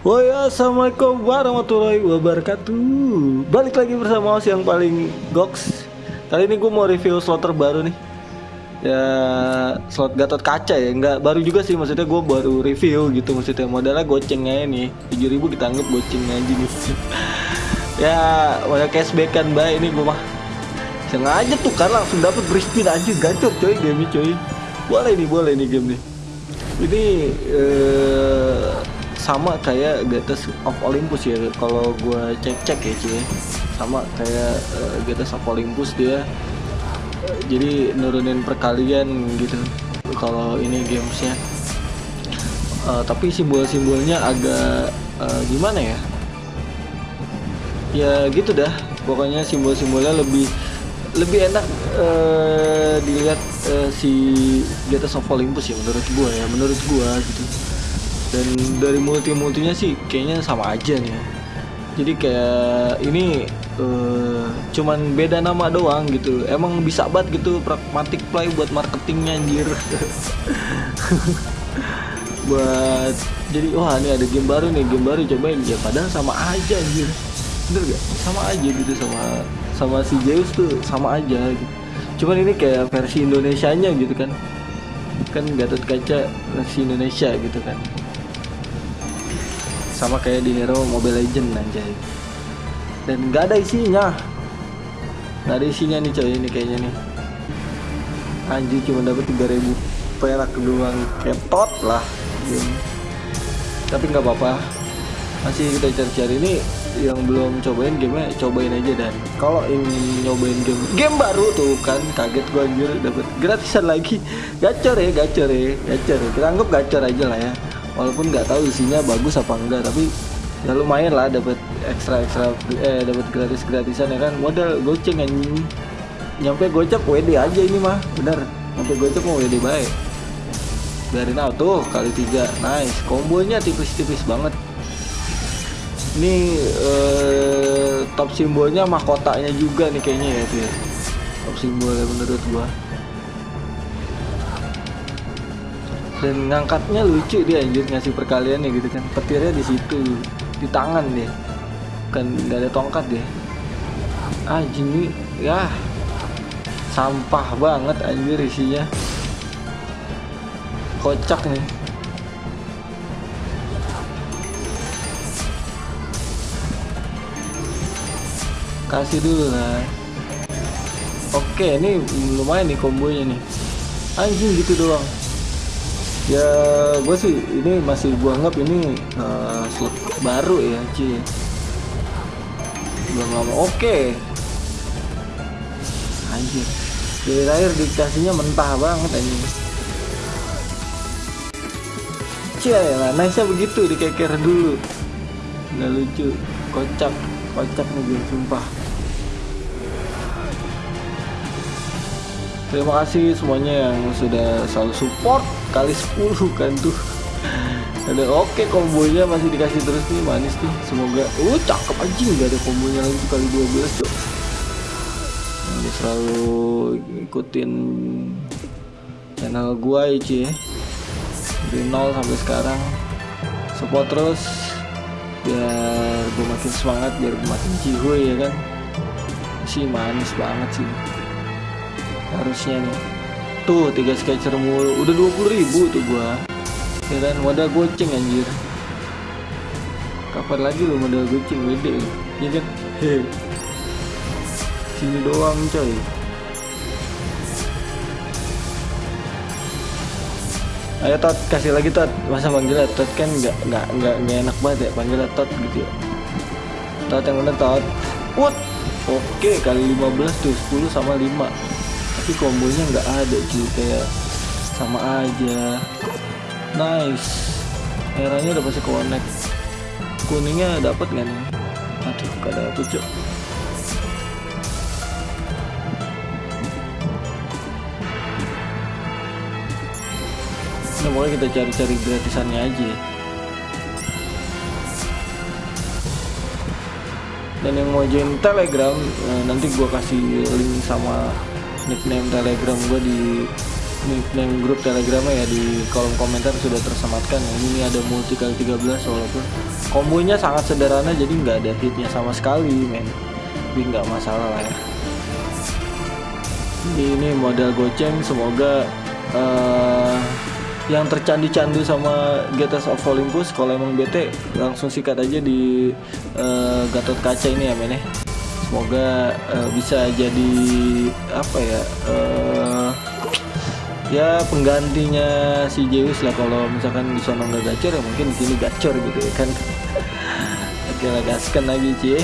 Oh ya, assalamualaikum warahmatullahi wabarakatuh. Balik lagi bersama Os yang paling goks. Kali ini gue mau review slot terbaru nih. Ya slot Gatot kaca ya, nggak baru juga sih maksudnya gue baru review gitu maksudnya modalnya gocengnya ini 7000 kita anggap goceng aja nih. ya modal cashbackan baik ini gue mah sengaja tuh kan langsung dapat berispin aja gacor coy game coy. Boleh nih boleh nih game nih. Ini eh, sama kayak Gates of Olympus ya kalau gua cek-cek ya cuy sama kayak uh, Gates of Olympus dia jadi nurunin perkalian gitu kalau ini gamesnya. Uh, tapi simbol-simbolnya agak uh, gimana ya? Ya gitu dah. Pokoknya simbol-simbolnya lebih lebih enak uh, dilihat uh, si Gates of Olympus ya menurut gua ya menurut gua gitu dan dari multi multinya sih kayaknya sama aja nih ya. jadi kayak ini uh, cuman beda nama doang gitu. Emang bisa banget gitu pragmatic play buat marketingnya anjir. Buat jadi wah ini ada game baru nih game baru cobain. Ya padahal sama aja anjir. Bener gak sama aja gitu sama sama si Zeus tuh sama aja gitu. Cuman ini kayak versi Indonesia nya gitu kan. Kan Gatot Kaca versi Indonesia gitu kan sama kayak di Hero Mobile Legend anjay. Dan nggak ada isinya. Nggak ada isinya nih coy ini kayaknya nih. Anjir cuma dapat 3000 perak doang. Ketot lah. Game. tapi nggak apa-apa. Masih kita cari-cari. Ini yang belum cobain game cobain aja dan. Kalau ingin nyobain game game baru tuh kan kaget gua anjir. Dapat gratisan lagi. Gacor ya gacor ya. Gacor ya. kita anggap gacor aja lah ya walaupun nggak tahu isinya bagus apa enggak tapi ya lumayan lah dapat ekstra ekstra eh dapat gratis gratisan ya kan. Modal goceng anjing nyampe gocap WD aja ini mah bener. Nyampe gocap mau WD baik. Biarin auto kali tiga nice. Kombonya tipis-tipis banget. Ini eh, top simbolnya mahkotanya juga nih kayaknya ya tuh ya top simbolnya menurut gua dan ngangkatnya lucu dia anjir ngasih perkalian ya gitu kan. Petirnya di situ di tangan dia. Kan nggak ada tongkat dia. Ah ini ya. Sampah banget anjir isinya. Kocak nih. Kasih dulu lah. Oke ini lumayan nih kombonya nih. Anjing gitu doang ya gue sih ini masih gue anggap ini uh, slot baru ya Ci. Belum lama. Oke. Okay. anjir. Dari air dikasihnya mentah banget anjing. Cie lah. Nice begitu dikeker dulu. Nggak lucu. Kocak. Kocak nih gue sumpah Terima kasih semuanya yang sudah selalu support kali 10 kan tuh. Ada oke okay, kombonya masih dikasih terus nih manis nih. Semoga uh cakep aja nggak ada kombonya lagi kali 12 cok. Ini selalu ikutin channel gua ya Ci Dari nol sampai sekarang support terus biar gue makin semangat biar gue makin cihuy ya kan sih manis banget sih harusnya nih. Tuh tiga sketcher mulu. Udah 20 ribu tuh gua. Ya kan? Modal goceng anjir. Kapan lagi lu modal goceng? Gede. Ya kan? Sini doang coy. Ayo tot. Kasih lagi tot. Masa panggilnya tot? Kan nggak nggak nggak enak banget ya panggilnya tot gitu ya. Tot yang mana tot? What oke kali 15 tuh 10 sama 5 tapi kombonya nggak ada cuy. Kayak sama aja. Nice. Merahnya udah pasti connect. Kuningnya dapat nggak nih? Aduh gak cok. Nah mulai kita cari-cari gratisannya aja. Dan yang mau join telegram nanti gua kasih link sama nickname telegram gue di nickname grup telegramnya ya di kolom komentar sudah tersematkan ya. ini ada multi kali 13 walaupun kombonya sangat sederhana jadi nggak ada hitnya sama sekali men. Tapi nggak masalah lah ya. Ini modal goceng semoga uh, yang tercandu-candu sama Gates of Olympus kalau emang bete langsung sikat aja di uh, Gatot Kaca ini ya men ya semoga uh, bisa jadi apa ya uh, ya penggantinya si Zeus lah kalau misalkan di sana nggak gacor ya mungkin di sini gacor gitu ya kan. Oke lah gaskan lagi cie